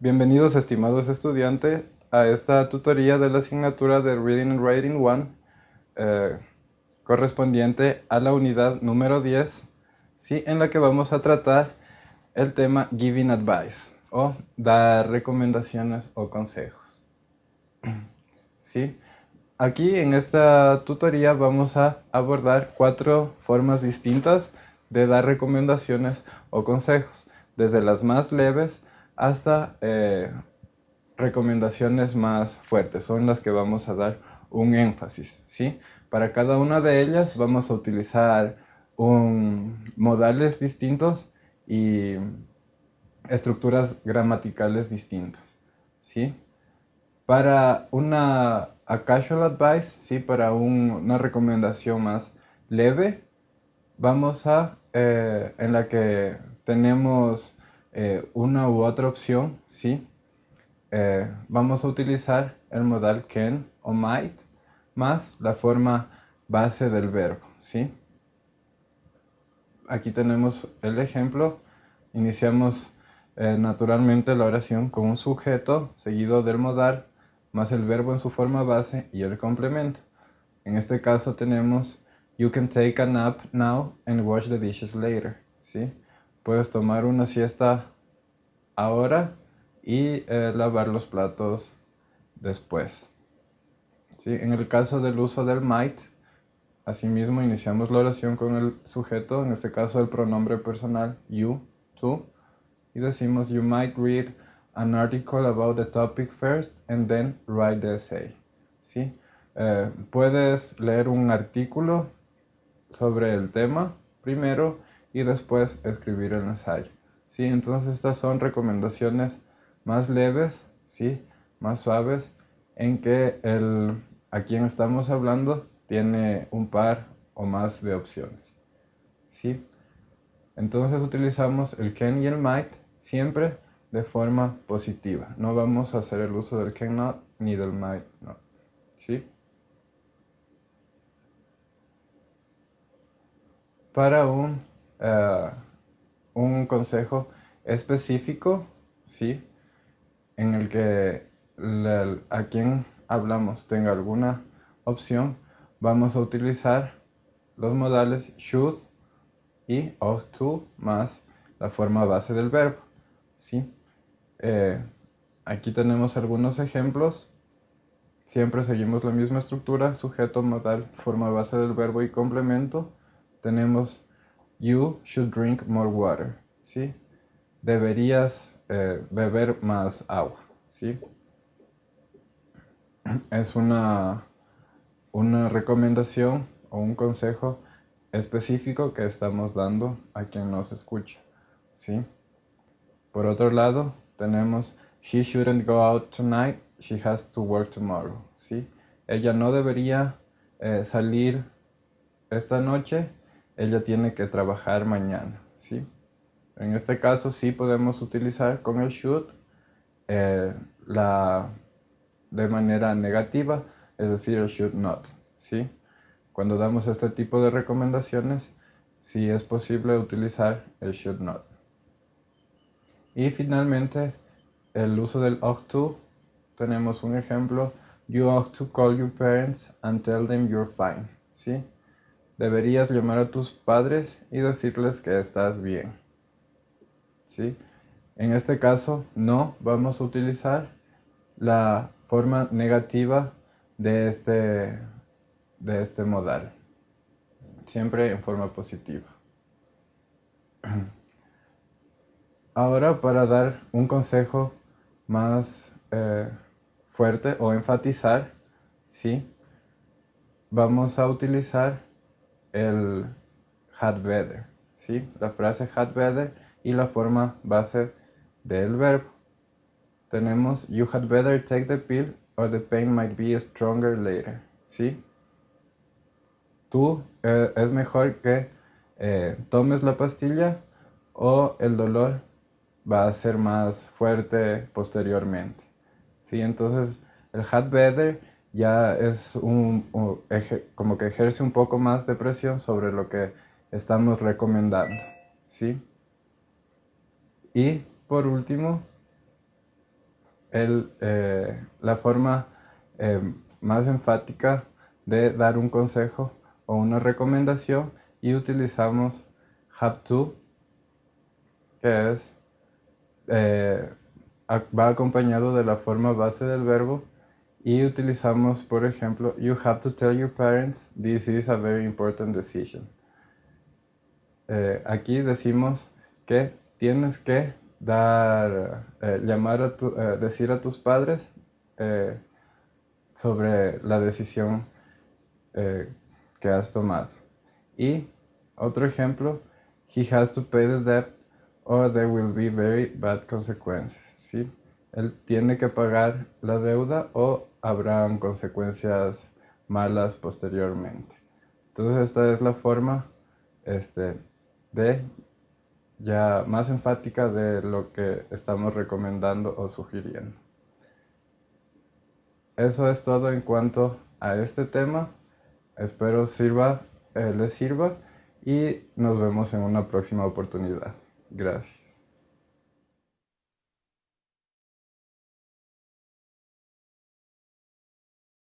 Bienvenidos estimados estudiantes a esta tutoría de la asignatura de Reading and Writing 1 eh, correspondiente a la unidad número 10 ¿sí? en la que vamos a tratar el tema Giving Advice o dar recomendaciones o consejos. ¿Sí? Aquí en esta tutoría vamos a abordar cuatro formas distintas de dar recomendaciones o consejos, desde las más leves hasta eh, recomendaciones más fuertes, son las que vamos a dar un énfasis. ¿sí? Para cada una de ellas vamos a utilizar modales distintos y estructuras gramaticales distintas. ¿sí? Para una casual advice, ¿sí? para una recomendación más leve, vamos a, eh, en la que tenemos eh, una u otra opción, ¿sí? Eh, vamos a utilizar el modal can o might más la forma base del verbo, ¿sí? Aquí tenemos el ejemplo. Iniciamos naturalmente la oración con un sujeto seguido del modal más el verbo en su forma base y el complemento. En este caso tenemos You can take a nap now and wash the dishes later. ¿sí? Puedes tomar una siesta ahora y eh, lavar los platos después. ¿sí? En el caso del uso del might, asimismo iniciamos la oración con el sujeto, en este caso el pronombre personal you, tú, y decimos You might read an article about the topic first and then write the essay. ¿sí? Eh, puedes leer un artículo sobre el tema primero y después escribir el ensayo. ¿sí? Entonces estas son recomendaciones más leves, ¿sí? más suaves, en que el, a quien estamos hablando tiene un par o más de opciones. ¿sí? Entonces utilizamos el can y el might siempre de forma positiva. No vamos a hacer el uso del can not ni del might not. ¿sí? para un, eh, un consejo específico, ¿sí? En el que a quien hablamos tenga alguna opción, vamos a utilizar los modales should y ought to más la forma base del verbo, ¿sí? Eh, aquí tenemos algunos ejemplos. Siempre seguimos la misma estructura, sujeto, modal, forma base del verbo y complemento tenemos You should drink more water. ¿sí? Deberías eh, beber más agua. ¿sí? Es una, una recomendación o un consejo específico que estamos dando a quien nos escucha. ¿sí? Por otro lado, tenemos She shouldn't go out tonight, she has to work tomorrow. ¿sí? Ella no debería eh, salir esta noche ella tiene que trabajar mañana, ¿sí? En este caso sí podemos utilizar con el should eh, la, de manera negativa, es decir, el should not, ¿sí? Cuando damos este tipo de recomendaciones, sí es posible utilizar el should not. Y finalmente, el uso del ought to, tenemos un ejemplo, you ought to call your parents and tell them you're fine, ¿sí? Deberías llamar a tus padres y decirles que estás bien. ¿Sí? En este caso, no vamos a utilizar la forma negativa de este, de este modal. Siempre en forma positiva. Ahora, para dar un consejo más eh, fuerte o enfatizar, ¿sí? vamos a utilizar el had better, ¿sí? La frase had better y la forma base del verbo. Tenemos you had better take the pill or the pain might be stronger later, ¿sí? Tú eh, es mejor que eh, tomes la pastilla o el dolor va a ser más fuerte posteriormente. ¿sí? Entonces el had better ya es un, como que ejerce un poco más de presión sobre lo que estamos recomendando. ¿sí? Y por último, el, eh, la forma eh, más enfática de dar un consejo o una recomendación y utilizamos have to, que es, eh, va acompañado de la forma base del verbo y utilizamos, por ejemplo, you have to tell your parents this is a very important decision. aquí decimos que tienes que dar, eh, llamar a tu, eh, decir a tus padres eh, sobre la decisión que has tomado. Y otro ejemplo, he has to pay the debt or there will be very bad consequences. ¿sí? Él tiene que pagar la deuda o habrán consecuencias malas posteriormente. Entonces esta es la forma este, de ya más enfática de lo que estamos recomendando o sugiriendo. Eso es todo en cuanto a este tema. Espero sirva, eh, les sirva y nos vemos en una próxima oportunidad. Gracias.